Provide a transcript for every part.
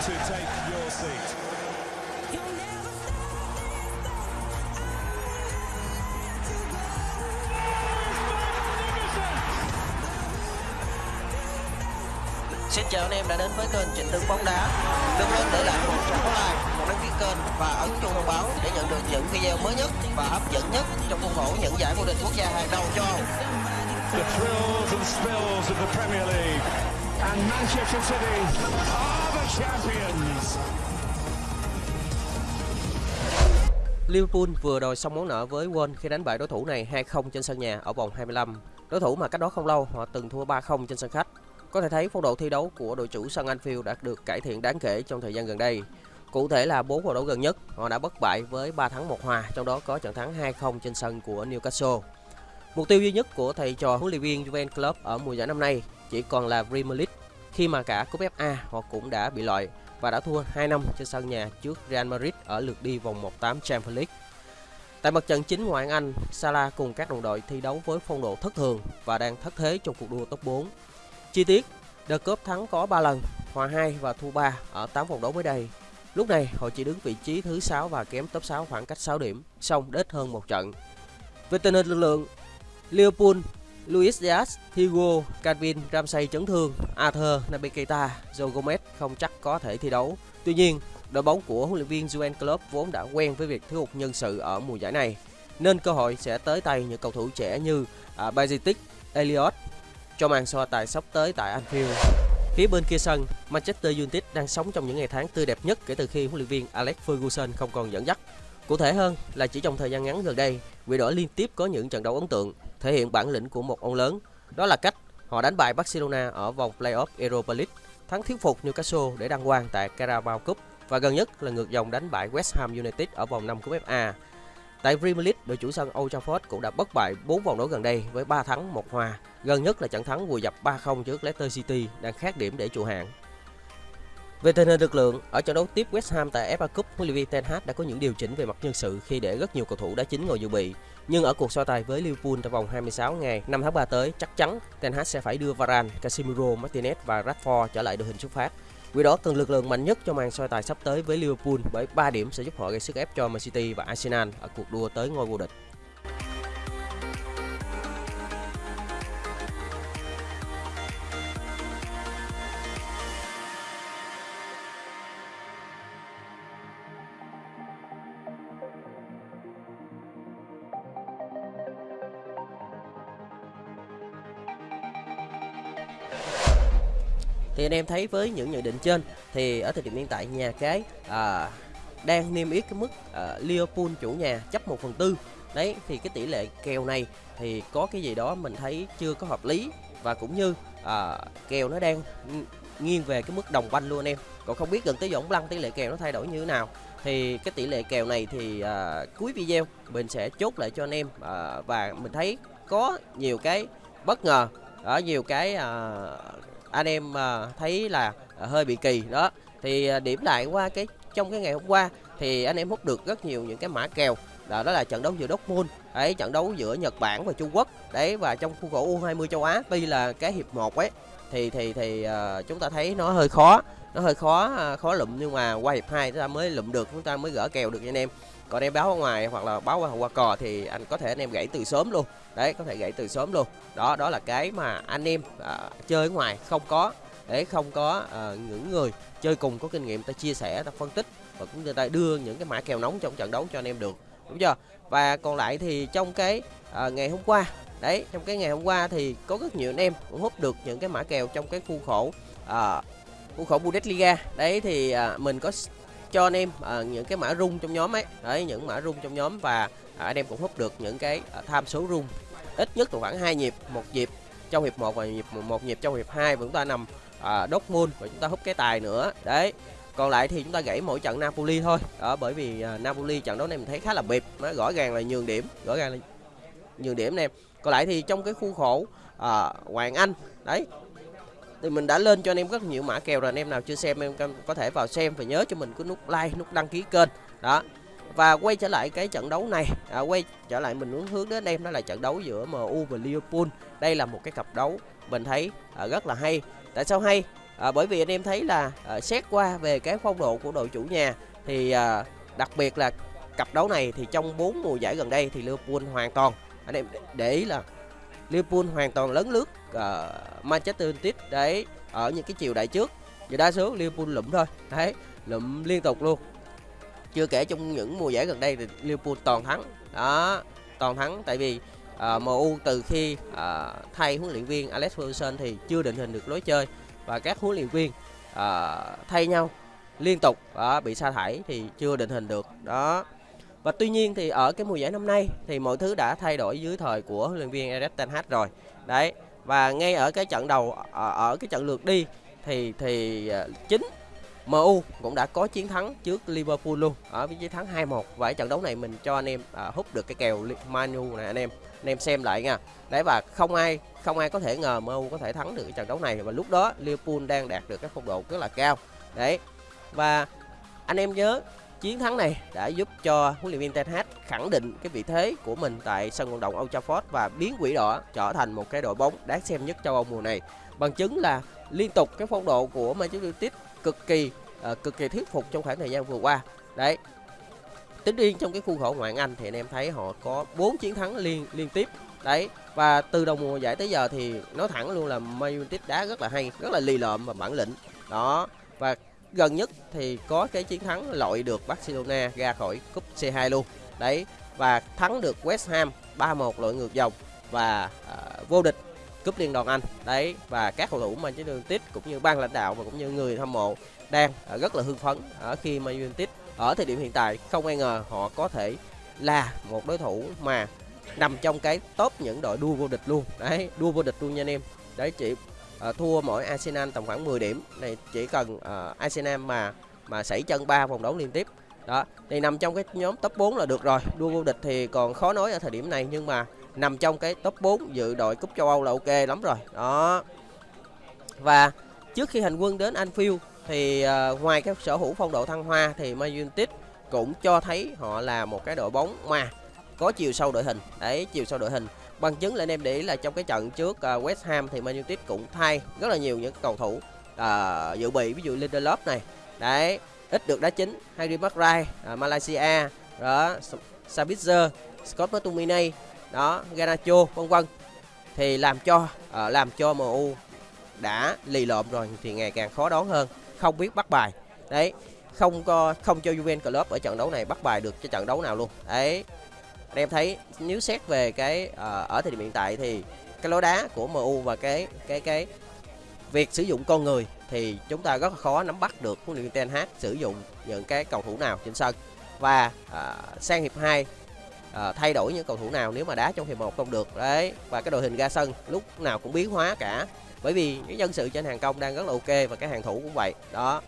to take your seat. Xin chào anh em đã đến với kênh Trịnh Tường bóng đá. Đừng quên để lại một trang like, một đăng ký kênh và ấn chuông thông báo để nhận được những video mới nhất và hấp dẫn nhất trong khuôn khổ những giải vô địch quốc gia hàng đầu châu Âu. The thrills and spills of the Premier League. And Manchester City are. Liverpool vừa đòi xong món nợ với Wolves khi đánh bại đối thủ này 2-0 trên sân nhà ở vòng 25. Đối thủ mà cách đó không lâu họ từng thua 3-0 trên sân khách. Có thể thấy phong độ thi đấu của đội chủ sân Anfield đã được cải thiện đáng kể trong thời gian gần đây. Cụ thể là 4 trận đấu gần nhất, họ đã bất bại với 3 thắng 1 hòa, trong đó có trận thắng 2-0 trên sân của Newcastle. Mục tiêu duy nhất của thầy trò huấn luyện viên Juven Club ở mùa giải năm nay chỉ còn là Premier League, khi mà cả cúp FA họ cũng đã bị loại và đã thua 2 năm trên sân nhà trước Real Madrid ở lượt đi vòng 1/8 Champions League. Tại mặt trận chính ngoại hạng Anh, Salah cùng các đồng đội thi đấu với phong độ thất thường và đang thất thế trong cuộc đua top 4. Chi tiết, The Cup thắng có 3 lần, hòa 2 và thua 3 ở 8 vòng đấu mới đây. Lúc này, họ chỉ đứng vị trí thứ 6 và kém top 6 khoảng cách 6 điểm, song đết hơn một trận. Về tình hình lực lượng, Liverpool, Luis Diaz, Hugo, Calvin, Ramsey chấn thương, Arthur, Naby Keita, Joe Gomez không chắc có thể thi đấu. Tuy nhiên, đội bóng của huấn luyện viên Jurgen Klopp vốn đã quen với việc thiếu hụt nhân sự ở mùa giải này, nên cơ hội sẽ tới tay những cầu thủ trẻ như à, uh, Bajitic, Elliot cho màn so tài sắp tới tại Anfield. Phía bên kia sân, Manchester United đang sống trong những ngày tháng tươi đẹp nhất kể từ khi huấn luyện viên Alex Ferguson không còn dẫn dắt. Cụ thể hơn là chỉ trong thời gian ngắn gần đây, quỷ đỏ liên tiếp có những trận đấu ấn tượng, thể hiện bản lĩnh của một ông lớn. Đó là cách họ đánh bại Barcelona ở vòng playoff Europa League, thắng thuyết phục Newcastle để đăng quang tại Carabao Cup và gần nhất là ngược dòng đánh bại West Ham United ở vòng 5 cúp FA. Tại Premier League, đội chủ sân Old Trafford cũng đã bất bại 4 vòng đấu gần đây với 3 thắng, 1 hòa. Gần nhất là trận thắng vùi dập 3-0 trước Leicester City đang khác điểm để trụ hạng. Về tình hình lực lượng, ở trận đấu tiếp West Ham tại FA Cup, huấn luyện viên Ten Hag đã có những điều chỉnh về mặt nhân sự khi để rất nhiều cầu thủ đá chính ngồi dự bị. Nhưng ở cuộc so tài với Liverpool trong vòng 26 ngày 5 tháng 3 tới, chắc chắn Ten Hag sẽ phải đưa Varane, Casemiro, Martinez và Rashford trở lại đội hình xuất phát. Vì đó cần lực lượng mạnh nhất cho màn soi tài sắp tới với Liverpool bởi 3 điểm sẽ giúp họ gây sức ép cho Man City và Arsenal ở cuộc đua tới ngôi vô địch. Thì anh em thấy với những nhận định trên thì ở thời điểm hiện tại nhà cái à, đang niêm yết cái mức à, Liverpool chủ nhà chấp 1 phần tư. Đấy thì cái tỷ lệ kèo này thì có cái gì đó mình thấy chưa có hợp lý và cũng như à, kèo nó đang nghiêng về cái mức đồng banh luôn anh em. Còn không biết gần tới giờ lăng tỷ lệ kèo nó thay đổi như thế nào. Thì cái tỷ lệ kèo này thì à, cuối video mình sẽ chốt lại cho anh em à, và mình thấy có nhiều cái bất ngờ ở nhiều cái à, anh em ờ, thấy là ờ, hơi bị kỳ. Đó thì ờ, điểm lại qua cái trong cái ngày hôm qua thì anh em hút được rất nhiều những cái mã kèo. Đó, đó là trận đấu giữa Dortmund đấy trận đấu giữa Nhật Bản và Trung Quốc. Đấy và trong khuôn khổ U20 châu Á tuy là cái hiệp 1 ấy thì thì thì uh, chúng ta thấy nó hơi khó nó hơi khó uh, khó lụm. Nhưng mà qua hiệp 2 chúng ta mới lụm được chúng ta mới gỡ kèo được anh em còn em báo ở ngoài hoặc là báo qua, qua cò thì anh có thể anh em gãy từ sớm luôn. Đấy có thể gãy từ sớm luôn. Đó đó là cái mà anh em uh, chơi ở ngoài không có. Để không có uh, những người chơi cùng có kinh nghiệm ta chia sẻ ta phân tích và cũng người ta đưa những cái mã kèo nóng trong trận đấu cho anh em được. Đúng chưa? Và còn lại thì trong cái uh, ngày hôm qua đấy trong cái ngày hôm qua thì có rất nhiều anh em cũng hút được những cái mã kèo trong cái khu khổ uh, khu khổ Bundesliga. Đấy thì uh, mình có cho anh em à, những cái mã rung trong nhóm ấy. Đấy những mã rung trong nhóm và à, anh em cũng hút được những cái à, tham số rung. Ít nhất là khoảng hai nhịp một nhịp trong hiệp 1 và nhịp một nhịp trong hiệp 2 và chúng ta nằm à, Dortmund và chúng ta hút cái tài nữa. Đấy còn lại thì chúng ta gãy mỗi trận Napoli thôi. Đó bởi vì à, Napoli trận đấu này mình thấy khá là bịp nó rõ ràng là nhường điểm rõ ràng là nhường điểm em còn lại thì trong cái khu khổ à, Hoàng Anh đấy thì mình đã lên cho anh em rất nhiều mã kèo rồi anh em nào chưa xem em có thể vào xem và nhớ cho mình cái nút like nút đăng ký kênh. Đó. Và quay trở lại cái trận đấu này. À, quay trở lại mình muốn hướng đến em đó là trận đấu giữa MU và Liverpool. Đây là một cái cặp đấu mình thấy à, rất là hay. Tại sao hay? À, bởi vì anh em thấy là à, xét qua về cái phong độ của đội chủ nhà thì à, đặc biệt là cặp đấu này thì trong 4 mùa giải gần đây thì Liverpool hoàn toàn anh em để ý là Liverpool hoàn toàn lớn lướt uh, Manchester United đấy ở những cái chiều đại trước. Và đa số Liverpool lụm thôi. Đấy lụm liên tục luôn. Chưa kể trong những mùa giải gần đây thì Liverpool toàn thắng. Đó toàn thắng tại vì ờ, uh, MU từ khi uh, thay huấn luyện viên Alex Ferguson thì chưa định hình được lối chơi và các huấn luyện viên uh, thay nhau liên tục. Uh, bị sa thải thì chưa định hình được. Đó và tuy nhiên thì ở cái mùa giải năm nay thì mọi thứ đã thay đổi dưới thời của huấn luyện viên Erik ten Hag rồi. Đấy và ngay ở cái trận đầu ở, ở cái trận lượt đi thì thì ờ, chính MU cũng đã có chiến thắng trước Liverpool luôn ở với chiến thắng 2-1 và ở trận đấu này mình cho anh em à, hút được cái kèo Manu này anh em anh em xem lại nha. Đấy và không ai không ai có thể ngờ MU có thể thắng được cái trận đấu này. Và lúc đó Liverpool đang đạt được cái phong độ rất là cao. Đấy và anh em nhớ chiến thắng này đã giúp cho huấn luyện viên Ten Hag khẳng định cái vị thế của mình tại sân vận động Old Trafford và biến quỷ đỏ trở thành một cái đội bóng đáng xem nhất châu Âu mùa này. Bằng chứng là liên tục cái phong độ của Manchester United cực kỳ uh, cực kỳ thuyết phục trong khoảng thời gian vừa qua. Đấy. Tính riêng trong cái khuôn khổ ngoại Anh thì anh em thấy họ có 4 chiến thắng liên liên tiếp. Đấy. Và từ đầu mùa giải tới giờ thì nói thẳng luôn là Man United đá rất là hay rất là lì lợm và bản lĩnh. Đó. Và gần nhất thì có cái chiến thắng loại được Barcelona ra khỏi cúp C2 luôn. Đấy và thắng được West Ham 3-1 loại ngược dòng và uh, vô địch cúp liên đoàn Anh. Đấy và các cầu thủ Manchester United cũng như ban lãnh đạo và cũng như người hâm mộ đang à, rất là hưng phấn ở khi mà United ở thời điểm hiện tại. Không ai ngờ họ có thể là một đối thủ mà nằm trong cái top những đội đua vô địch luôn. Đấy đua vô địch luôn nha anh em. Đấy chỉ uh, thua mỗi Arsenal tầm khoảng 10 điểm. Này chỉ cần uh, Arsenal mà mà sảy chân ba vòng đấu liên tiếp. Đó thì nằm trong cái nhóm top 4 là được rồi. Đua vô địch thì còn khó nói ở thời điểm này nhưng mà nằm trong cái top 4 dự đội cúp châu Âu là ok lắm rồi. Đó. Và trước khi hành quân đến Anfield thì uh, ngoài cái sở hữu phong độ thăng hoa thì Man United cũng cho thấy họ là một cái đội bóng mà có chiều sâu đội hình. Đấy chiều sâu đội hình bằng chứng là anh em để ý là trong cái trận trước uh, West Ham thì Man United cũng thay rất là nhiều những cầu thủ uh, dự bị ví dụ Lindelof này. Đấy ít được đá chính Harry Maguire uh, Malaysia đó Sabitzer Scott McTominay đó Garnacho vân vân. Thì làm cho uh, làm cho MU đã lì lộm rồi thì ngày càng khó đón hơn không biết bắt bài. Đấy không có không cho Juventus Club ở trận đấu này bắt bài được cho trận đấu nào luôn. Đấy anh em thấy nếu xét về cái uh, ở thời điểm hiện tại thì cái lối đá của MU và cái cái cái việc sử dụng con người thì chúng ta rất là khó nắm bắt được huấn luyện viên Ten Hag sử dụng những cái cầu thủ nào trên sân. Và uh, sang hiệp 2 uh, ờ, thay đổi những cầu thủ nào nếu mà đá trong hiệp 1 không được. Đấy và cái đội hình ra sân lúc nào cũng biến hóa cả. Bởi vì cái nhân sự trên hàng công đang rất là ok và cái hàng thủ cũng vậy. Đó.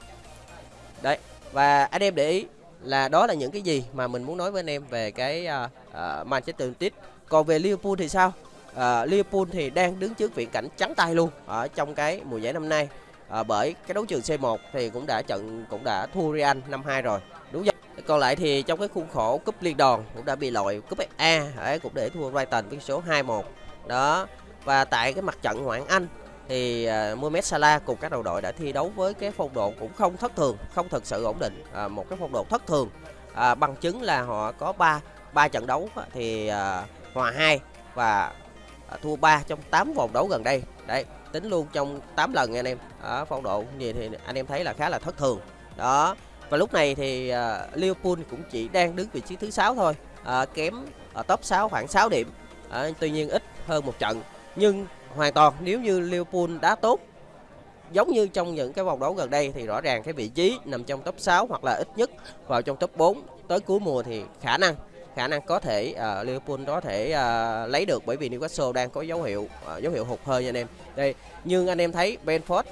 Đấy và anh em để ý là đó là những cái gì mà mình muốn nói với anh em về cái uh, uh, Manchester United. Còn về Liverpool thì sao? Uh, Liverpool thì đang đứng trước viễn cảnh trắng tay luôn ở trong cái mùa giải năm nay. Uh, bởi cái đấu trường C1 thì cũng đã trận cũng đã thua Real năm 2 rồi. Đúng không còn lại thì trong cái khuôn khổ cúp liên đoàn cũng đã bị loại cúp FA ấy cũng để thua Brighton với số 2-1 đó. Và tại cái mặt trận ngoại Anh thì uh, Mohamed Salah cùng các đầu đội đã thi đấu với cái phong độ cũng không thất thường, không thật sự ổn định, à, một cái phong độ thất thường. À, bằng chứng là họ có 3 ba trận đấu thì à, hòa 2 và à, thua 3 trong 8 vòng đấu gần đây. Đấy, tính luôn trong 8 lần nha anh em. Ở phong độ gì thì anh em thấy là khá là thất thường. Đó. Và lúc này thì uh, Liverpool cũng chỉ đang đứng vị trí thứ 6 thôi, uh, kém ở top 6 khoảng 6 điểm. Uh, tuy nhiên ít hơn một trận. Nhưng hoàn toàn nếu như Liverpool đá tốt giống như trong những cái vòng đấu gần đây thì rõ ràng cái vị trí nằm trong top 6 hoặc là ít nhất vào trong top 4 tới cuối mùa thì khả năng khả năng có thể uh, Liverpool có thể uh, lấy được bởi vì Newcastle đang có dấu hiệu uh, dấu hiệu hụt hơi nha anh em. Đây, nhưng anh em thấy Benford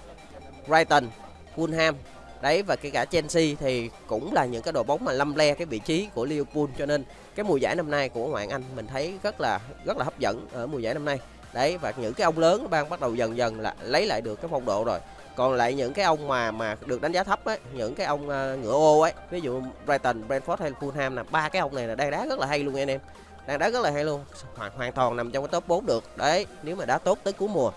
Brighton, Fulham đấy và kể cả Chelsea thì cũng là những cái đội bóng mà lâm le cái vị trí của Liverpool. Cho nên cái mùa giải năm nay của ngoại Anh mình thấy rất là rất là hấp dẫn ở mùa giải năm nay. Đấy và những cái ông lớn đang bắt đầu dần dần là lấy lại được cái phong độ rồi còn lại những cái ông mà mà được đánh giá thấp ấy những cái ông uh, ngựa ô ấy ví dụ Brighton, Brentford hay Fulham là ba cái ông này là đang đá rất là hay luôn anh em. Đang đá rất là hay luôn. Hoàn hoàn toàn nằm trong cái top 4 được. Đấy nếu mà đá tốt tới cuối mùa.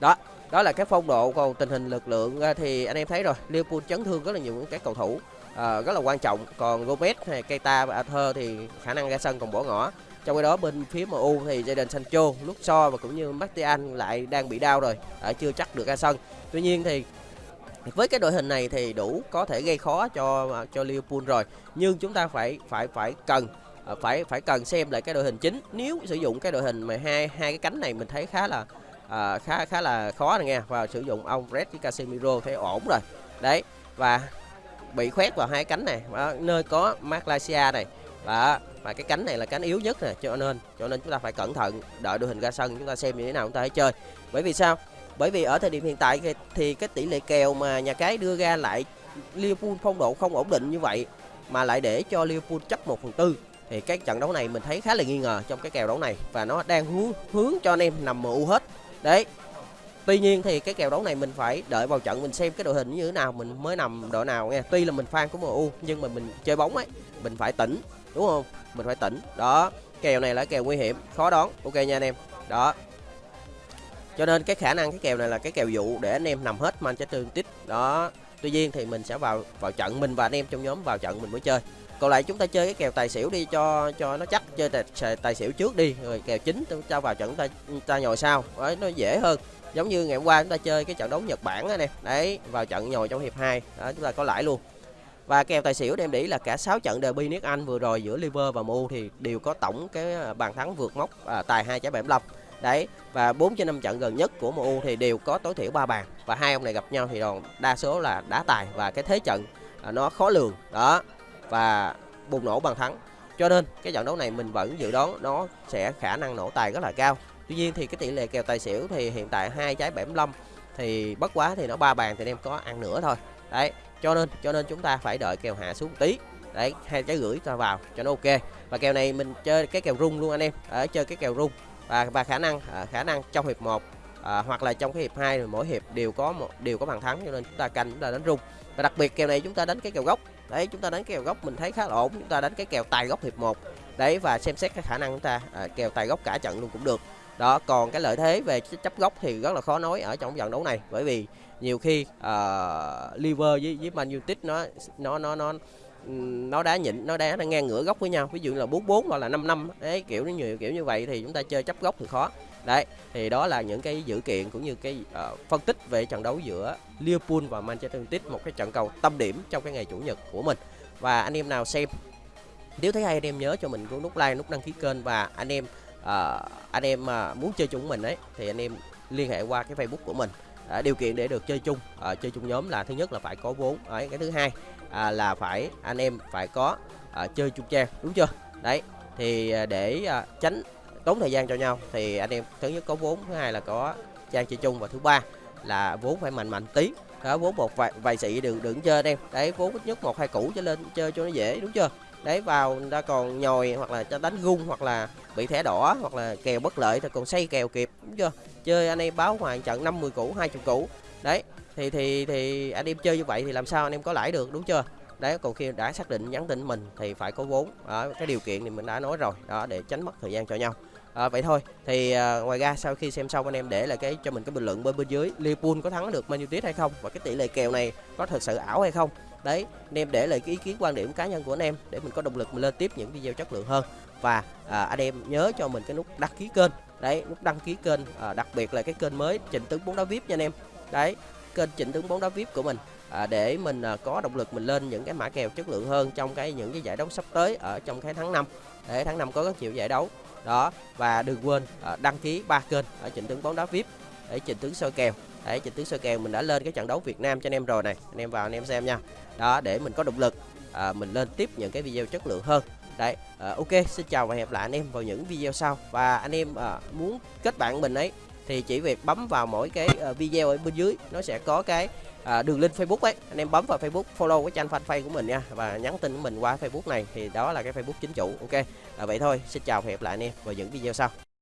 Đó đó là cái phong độ còn tình hình lực lượng ờ, thì anh em thấy rồi. Liverpool chấn thương rất là nhiều những cái cầu thủ uh, rất là quan trọng. Còn Gomez hay Keita và Arthur thì khả năng ra sân còn bỏ ngỏ trong khi đó bên phía MU thì Jadon Sancho, Luxor và cũng như Martial lại đang bị đau rồi, à, chưa chắc được ra sân. Tuy nhiên thì với cái đội hình này thì đủ có thể gây khó cho cho Liverpool rồi, nhưng chúng ta phải phải phải cần à, phải phải cần xem lại cái đội hình chính. Nếu sử dụng cái đội hình mà hai hai cái cánh này mình thấy khá là à, khá khá là khó rồi nha và sử dụng ông Fred với Casemiro thấy ổn rồi. Đấy và bị khoét vào hai cánh này đó, nơi có Malaysia này và mà cái cánh này là cánh yếu nhất nè cho nên cho nên chúng ta phải cẩn thận đợi đội hình ra sân chúng ta xem như thế nào chúng ta hãy chơi. Bởi vì sao? Bởi vì ở thời điểm hiện tại thì cái tỷ lệ kèo mà nhà cái đưa ra lại Liverpool phong độ không ổn định như vậy mà lại để cho Liverpool chấp 1 phần tư thì cái trận đấu này mình thấy khá là nghi ngờ trong cái kèo đấu này và nó đang hướng hướng cho anh em nằm MU hết. Đấy. Tuy nhiên thì cái kèo đấu này mình phải đợi vào trận mình xem cái đội hình như thế nào mình mới nằm đội nào nghe. Tuy là mình fan của MU nhưng mà mình chơi bóng ấy, mình phải tỉnh, đúng không? Mình phải tỉnh. Đó, kèo này là kèo nguy hiểm, khó đoán. Ok nha anh em. Đó. Cho nên cái khả năng cái kèo này là cái kèo dụ để anh em nằm hết Manchester United. Đó. Tuy nhiên thì mình sẽ vào vào trận mình và anh em trong nhóm vào trận mình mới chơi. Còn lại chúng ta chơi cái kèo tài xỉu đi cho cho nó chắc chơi tài, tài xỉu trước đi rồi kèo chính chúng ta vào trận ta ta nhồi sau. Đấy nó dễ hơn giống như ngày hôm qua chúng ta chơi cái trận đấu Nhật Bản đó nè đấy vào trận nhồi trong hiệp 2 đó chúng ta có lãi luôn và kèo tài xỉu đem để là cả 6 trận derby nước Anh vừa rồi giữa Liver và MU thì đều có tổng cái à, bàn thắng vượt mốc à, tài 2.75 đấy và 4 trên 5 trận gần nhất của MU thì đều có tối thiểu 3 bàn. Và hai ông này gặp nhau thì đòn đa số là đá tài và cái thế trận à, nó khó lường. Đó và bùng nổ bàn thắng. Cho nên cái trận đấu này mình vẫn dự đoán nó sẽ khả năng nổ tài rất là cao. Tuy nhiên thì cái tỷ lệ kèo tài xỉu thì hiện tại hai trái 75 thì bất quá thì nó ba bàn thì em có ăn nữa thôi. Đấy, cho nên cho nên chúng ta phải đợi kèo hạ xuống tí. Đấy, hai trái gửi ta vào cho nó ok. Và kèo này mình chơi cái kèo rung luôn anh em. Ở chơi cái kèo rung và và khả năng à, khả năng trong hiệp 1 à, ờ, hoặc là trong cái hiệp 2 mỗi hiệp đều có một đều có bàn thắng cho nên chúng ta canh chúng ta đánh rung. Và đặc biệt kèo này chúng ta đánh cái kèo gốc. Đấy, chúng ta đánh cái kèo gốc mình thấy khá là ổn. Chúng ta đánh cái kèo tài gốc hiệp 1. Đấy và xem xét cái khả năng chúng ta à, kèo tài gốc cả trận luôn cũng được đó còn cái lợi thế về chấp góc thì rất là khó nói ở trong trận đấu này. Bởi vì nhiều khi uh, liver với với man united nó nó nó nó nó đá nhịn nó đá nó ngang ngửa góc với nhau. Ví dụ là bốn bốn hoặc là 5 năm ấy kiểu như nhiều kiểu như vậy thì chúng ta chơi chấp góc thì khó. Đấy thì đó là những cái dữ kiện cũng như cái uh, phân tích về trận đấu giữa Liverpool và Manchester United một cái trận cầu tâm điểm trong cái ngày chủ nhật của mình. Và anh em nào xem nếu thấy hay anh em nhớ cho mình nút like nút đăng ký kênh và anh em à, anh em mà muốn chơi chung mình ấy thì anh em liên hệ qua cái Facebook của mình. À, điều kiện để được chơi chung à, chơi chung nhóm là thứ nhất là phải có vốn đấy cái thứ hai à, là phải anh em phải có à, chơi chung trang đúng chưa? Đấy thì à, để à, tránh tốn thời gian cho nhau thì anh em thứ nhất có vốn thứ hai là có trang chơi chung và thứ ba là vốn phải mạnh mạnh tí. Đó vốn một vài, vài sĩ đừng đừng chơi em. Đấy vốn ít nhất một hai củ cho lên chơi cho nó dễ đúng chưa? Đấy vào người ta còn nhồi hoặc là cho đánh gung hoặc là bị thẻ đỏ hoặc là kèo bất lợi thì còn xây kèo kịp đúng chưa? Chơi anh em báo hoàng trận 50 củ 20 củ. Đấy thì thì thì anh em chơi như vậy thì làm sao anh em có lãi được đúng chưa? Đấy còn khi đã xác định nhắn tin mình thì phải có vốn. Đó, cái điều kiện thì mình đã nói rồi. Đó để tránh mất thời gian cho nhau. À, vậy thôi thì à, ngoài ra sau khi xem xong anh em để lại cái cho mình cái bình luận bên bên dưới Liverpool có thắng được Man United hay không? Và cái tỷ lệ kèo này có thật sự ảo hay không? Đấy anh em để lại cái ý kiến quan điểm cá nhân của anh em để mình có động lực mình lên tiếp những video chất lượng hơn. Và à, anh em nhớ cho mình cái nút đăng ký kênh. Đấy nút đăng ký kênh à, đặc biệt là cái kênh mới trịnh tướng bóng đá vip nha anh em. Đấy kênh trịnh tướng bóng đá vip của mình à, để mình à, có động lực mình lên những cái mã kèo chất lượng hơn trong cái những cái giải đấu sắp tới ở trong cái tháng 5 để tháng 5 có rất nhiều giải đấu. Đó và đừng quên à, đăng ký ba kênh ở trịnh tướng bóng đá vip để trình tướng soi kèo. Để trình tướng soi kèo mình đã lên cái trận đấu Việt Nam cho anh em rồi này. Anh em vào anh em xem nha. Đó để mình có động lực à, mình lên tiếp những cái video chất lượng hơn. Đấy à, ok xin chào và hẹn lại anh em vào những video sau. Và anh em à, muốn kết bạn mình ấy thì chỉ việc bấm vào mỗi cái à, video ở bên dưới nó sẽ có cái à, đường link Facebook ấy. Anh em bấm vào Facebook follow cái trang fanpage của mình nha và nhắn tin của mình qua Facebook này thì đó là cái Facebook chính chủ ok? À, vậy thôi xin chào và hẹn lại anh em vào những video sau.